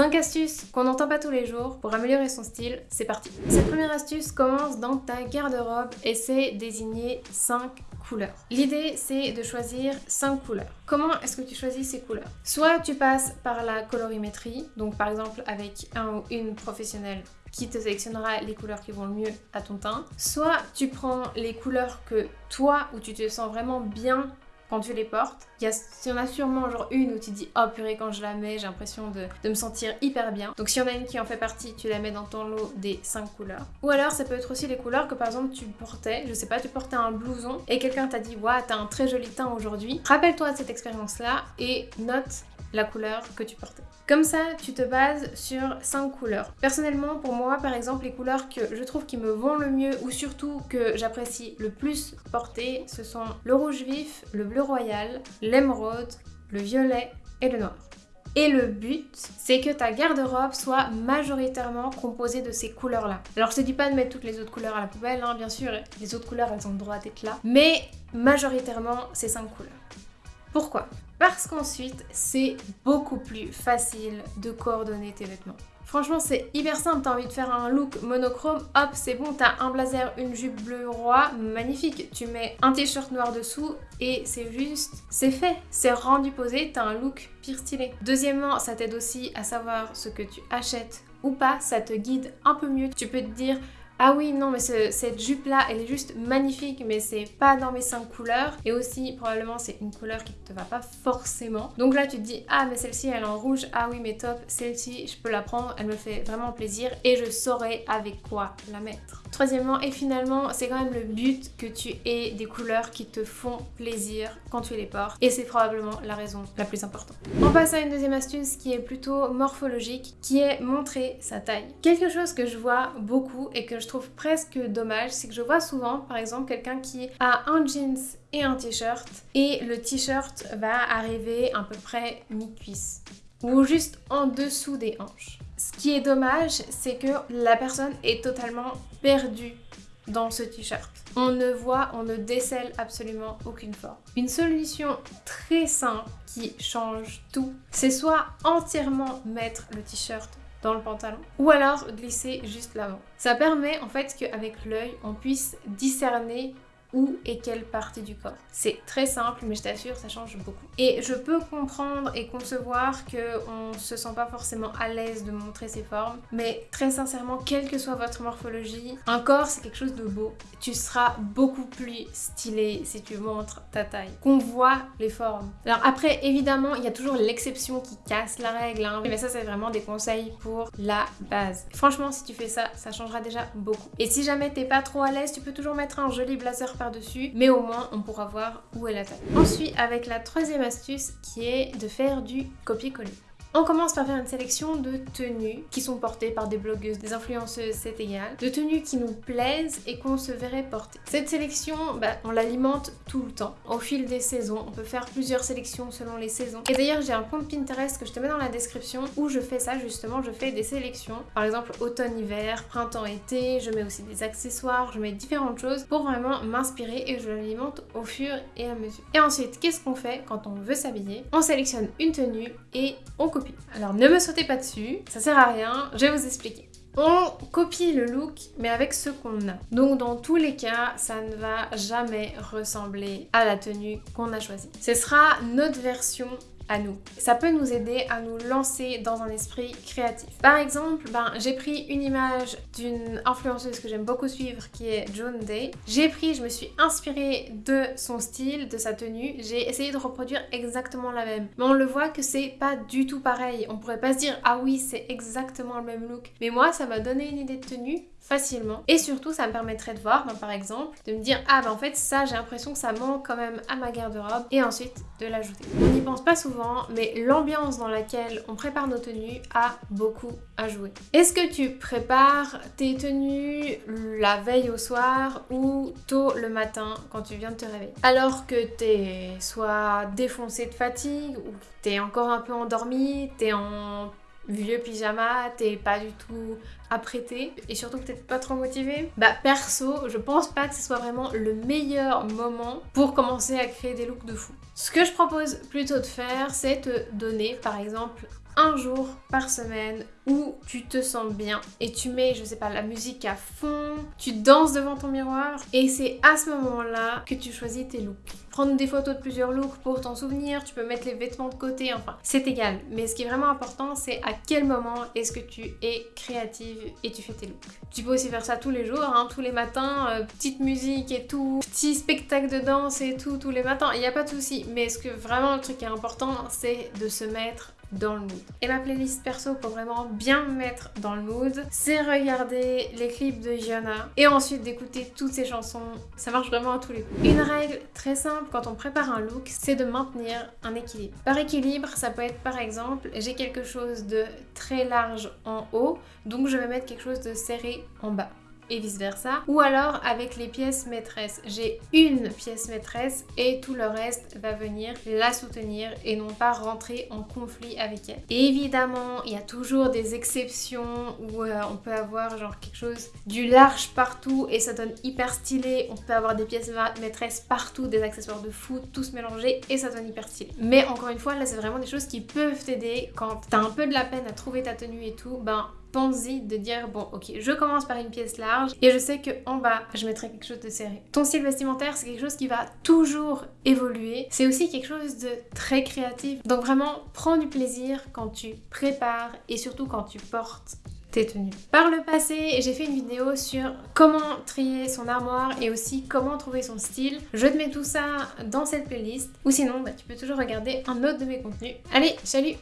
5 astuces qu'on n'entend pas tous les jours pour améliorer son style, c'est parti Cette première astuce commence dans ta garde-robe et c'est désigner 5 couleurs. L'idée c'est de choisir 5 couleurs. Comment est-ce que tu choisis ces couleurs? Soit tu passes par la colorimétrie, donc par exemple avec un ou une professionnelle qui te sélectionnera les couleurs qui vont le mieux à ton teint. Soit tu prends les couleurs que toi, où tu te sens vraiment bien quand tu les portes. Il y, en a sûrement genre une où tu dis oh purée quand je la mets j'ai l'impression de, me sentir hyper bien. Donc si y en a une qui en fait partie, tu la mets dans ton lot des 5 couleurs. Ou alors ça peut être aussi les couleurs que par exemple tu portais, je sais pas, tu portais un blouson et quelqu'un t'a dit ouais t'as un très joli teint aujourd'hui. Rappelle-toi de cette expérience là et note la couleur que tu portais. Comme ça, tu te bases sur 5 couleurs. Personnellement, pour moi, par exemple, les couleurs que je trouve qui me vont le mieux ou surtout que j'apprécie le plus porter, ce sont le rouge vif, le bleu royal, l'émeraude, le violet et le noir. Et le but, c'est que ta garde-robe soit majoritairement composée de ces couleurs-là. Alors je te dis pas de mettre toutes les autres couleurs à la poubelle, hein, bien sûr, les autres couleurs elles ont le droit d'être là, mais majoritairement ces 5 couleurs. Pourquoi? Parce qu'ensuite, c'est beaucoup plus facile de coordonner tes vêtements. Franchement, c'est hyper simple. T'as envie de faire un look monochrome, hop, c'est bon. T'as un blazer, une jupe bleu roi, magnifique. Tu mets un t-shirt noir dessous et c'est juste, c'est fait. C'est rendu posé, t'as un look pire stylé. Deuxièmement, ça t'aide aussi à savoir ce que tu achètes ou pas. Ça te guide un peu mieux. Tu peux te dire, ah oui, non, mais cette jupe-là, elle est juste magnifique, mais c'est pas dans mes 5 couleurs. Et aussi, probablement, c'est une couleur qui te va pas forcément. Donc là, tu te dis, ah, mais celle-ci, elle est en rouge. Ah oui, mais top, celle-ci, je peux la prendre. Elle me fait vraiment plaisir et je saurai avec quoi la mettre. Troisièmement et finalement, c'est quand même le but que tu aies des couleurs qui te font plaisir quand tu les portes. Et c'est probablement la raison la plus importante. On passe à une deuxième astuce qui est plutôt morphologique, qui est montrer sa taille. Quelque chose que je vois beaucoup et que je trouve presque dommage, c'est que je vois souvent, par exemple, quelqu'un qui a un jeans et un t-shirt et le t-shirt va arriver à peu près mi-cuisse ou juste en dessous des hanches. Ce qui est dommage, c'est que la personne est totalement perdue dans ce t-shirt. On ne voit, on ne décèle absolument aucune forme. Une solution très simple qui change tout, c'est soit entièrement mettre le t-shirt dans le pantalon ou alors glisser juste l'avant. Ça permet en fait qu'avec l'œil on puisse discerner où et quelle partie du corps. C'est très simple, mais je t'assure, ça change beaucoup. Et je peux comprendre et concevoir qu'on se sent pas forcément à l'aise de montrer ses formes, mais très sincèrement, quelle que soit votre morphologie, un corps c'est quelque chose de beau. Tu seras beaucoup plus stylé si tu montres ta taille, qu'on voit les formes. Alors après, évidemment, il y a toujours l'exception qui casse la règle, hein. mais ça c'est vraiment des conseils pour la base. Franchement, si tu fais ça, ça changera déjà beaucoup. Et si jamais t'es pas trop à l'aise, tu peux toujours mettre un joli blazer par-dessus, mais au moins on pourra voir où est la taille. Ensuite, avec la troisième astuce qui est de faire du copier-coller. On commence par faire une sélection de tenues qui sont portées par des blogueuses, des influenceuses, c'est égal. De tenues qui nous plaisent et qu'on se verrait porter. Cette sélection, bah, on l'alimente tout le temps. Au fil des saisons, on peut faire plusieurs sélections selon les saisons. Et d'ailleurs, j'ai un compte Pinterest que je te mets dans la description où je fais ça justement, je fais des sélections. Par exemple, automne-hiver, printemps-été, je mets aussi des accessoires, je mets différentes choses pour vraiment m'inspirer et je l'alimente au fur et à mesure. Et ensuite, qu'est-ce qu'on fait quand on veut s'habiller? On sélectionne une tenue et on alors ne me sautez pas dessus, ça sert à rien, je vais vous expliquer. On copie le look, mais avec ce qu'on a. Donc dans tous les cas, ça ne va jamais ressembler à la tenue qu'on a choisie. Ce sera notre version nous. Ça peut nous aider à nous lancer dans un esprit créatif. Par exemple, ben, j'ai pris une image d'une influenceuse que j'aime beaucoup suivre qui est Joan Day. J'ai pris, je me suis inspirée de son style, de sa tenue. J'ai essayé de reproduire exactement la même. Mais on le voit que c'est pas du tout pareil. On pourrait pas se dire ah oui c'est exactement le même look. Mais moi ça m'a donné une idée de tenue facilement. Et surtout, ça me permettrait de voir, ben, par exemple, de me dire ah ben en fait ça j'ai l'impression que ça manque quand même à ma garde-robe et ensuite de l'ajouter. On n'y pense pas souvent, mais l'ambiance dans laquelle on prépare nos tenues a beaucoup à jouer. Est-ce que tu prépares tes tenues la veille au soir ou tôt le matin quand tu viens de te réveiller? Alors que t'es soit défoncé de fatigue ou t'es encore un peu endormi, t'es en vieux pyjama, t'es pas du tout apprêté et surtout peut-être pas trop motivé, bah perso, je pense pas que ce soit vraiment le meilleur moment pour commencer à créer des looks de fou. Ce que je propose plutôt de faire, c'est te donner par exemple un jour par semaine où tu te sens bien et tu mets, je sais pas, la musique à fond, tu danses devant ton miroir et c'est à ce moment-là que tu choisis tes looks. Prendre des photos de plusieurs looks pour t'en souvenir, tu peux mettre les vêtements de côté, enfin, c'est égal. Mais ce qui est vraiment important, c'est à quel moment est-ce que tu es créative et tu fais tes looks. Tu peux aussi faire ça tous les jours, hein, tous les matins, euh, petite musique et tout, petit spectacle de danse et tout, tous les matins, il n'y a pas de souci. Mais ce que vraiment le truc est important, c'est de se mettre dans le mood. Et ma playlist perso pour vraiment bien me mettre dans le mood, c'est regarder les clips de Gianna et ensuite d'écouter toutes ses chansons. Ça marche vraiment à tous les coups. Une règle très simple quand on prépare un look, c'est de maintenir un équilibre. Par équilibre, ça peut être par exemple, j'ai quelque chose de très large en haut, donc je vais mettre quelque chose de serré en bas vice versa. Ou alors avec les pièces maîtresses. J'ai une pièce maîtresse et tout le reste va venir la soutenir et non pas rentrer en conflit avec elle. Évidemment, il y a toujours des exceptions où euh, on peut avoir genre quelque chose du large partout et ça donne hyper stylé. On peut avoir des pièces maîtresses partout, des accessoires de fou, tous mélangés et ça donne hyper stylé. Mais encore une fois, là c'est vraiment des choses qui peuvent t'aider quand t'as un peu de la peine à trouver ta tenue et tout. Ben pense-y de dire bon ok je commence par une pièce large et je sais que en bas je mettrai quelque chose de serré. Ton style vestimentaire c'est quelque chose qui va toujours évoluer. C'est aussi quelque chose de très créatif. Donc vraiment prends du plaisir quand tu prépares et surtout quand tu portes tes tenues. Par le passé, j'ai fait une vidéo sur comment trier son armoire et aussi comment trouver son style. Je te mets tout ça dans cette playlist ou sinon bah, tu peux toujours regarder un autre de mes contenus. Allez, salut